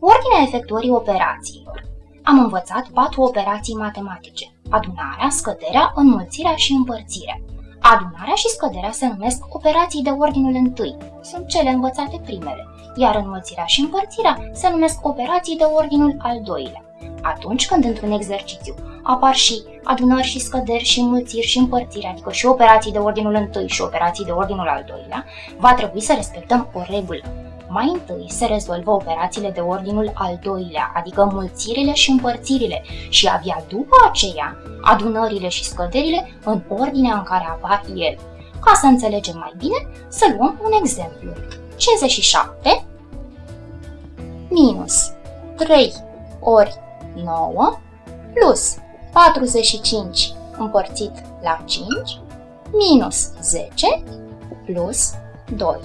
Ordinea efectuării operațiilor. Am învățat patru operații matematice. Adunarea, scăderea, înmulțirea și împărțirea. Adunarea și scăderea se numesc operații de ordinul întâi, sunt cele învățate primele, iar înmulțirea și împărțirea se numesc operații de ordinul al doilea. Atunci când într-un exercițiu apar și adunări și scăderi și înmulțiri și împărțiri, adică și operații de ordinul întâi și operații de ordinul al doilea, va trebui să respectăm o regulă. Mai întâi se rezolvă operațiile de ordinul al doilea, adică mulțirile și împărțirile, și abia după aceea adunările și scăderile în ordinea în care apar ele. Ca să înțelegem mai bine, să luăm un exemplu. 57 minus 3 ori 9 plus 45 împărțit la 5 minus 10 plus 2.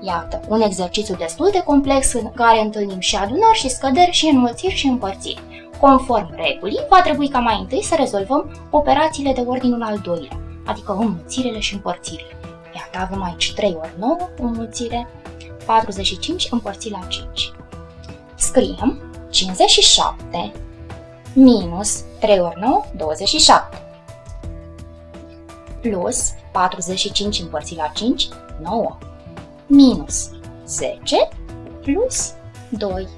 Iată, un exercițiu destul de complex în care întâlnim și adunări și scăderi și înmulțiri și împărțiri. Conform regulii, va trebui ca mai întâi să rezolvăm operațiile de ordinul al doilea, adică înmulțirile și împărțirile. Iată, avem aici 3 ori 9, înmulțire, 45 împărțit la 5. Scriem 57 minus 3 ori 9, 27. Plus 45 împărțit la 5, 9 minus 10 plus 2.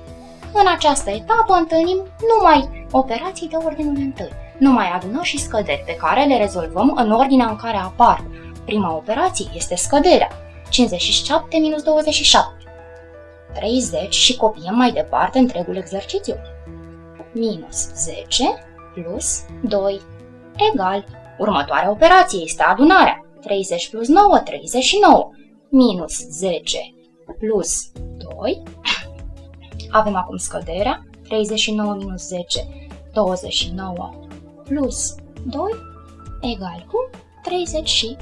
În această etapă întâlnim numai operații de ordinul întâi, numai adunări și scăderi pe care le rezolvăm în ordinea în care apar. Prima operație este scăderea, 57 minus 27. 30 și copiem mai departe întregul exercițiu. Minus 10 plus 2 egal. Următoarea operație este adunarea. 30 plus 9, 39 minus 10 plus 2. Avem acum scăderea, 39 minus 10, 29 plus 2 egal cu 31.